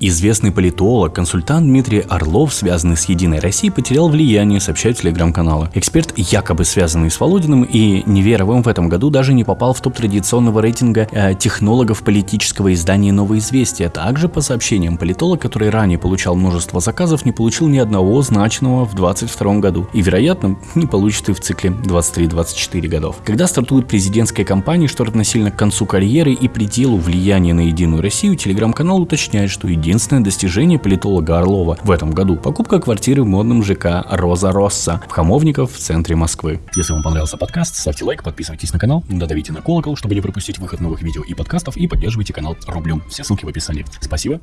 Известный политолог, консультант Дмитрий Орлов, связанный с «Единой Россией», потерял влияние, сообщают телеграм-каналы. Эксперт, якобы связанный с Володиным и Неверовым, в этом году даже не попал в топ традиционного рейтинга э, технологов политического издания «Новое известие». Также, по сообщениям политолог, который ранее получал множество заказов, не получил ни одного значного в 2022 году. И, вероятно, не получит и в цикле 23-24 годов. Когда стартует президентская кампания, что равносильно к концу карьеры и пределу влияния на «Единую Россию», телеграм-канал уточняет, что единственное единственное достижение политолога Орлова в этом году – покупка квартиры в модном ЖК «Роза Росса» в Хамовников в центре Москвы. Если вам понравился подкаст, ставьте лайк, подписывайтесь на канал, додавите на колокол, чтобы не пропустить выход новых видео и подкастов, и поддерживайте канал рублем. Все ссылки в описании. Спасибо.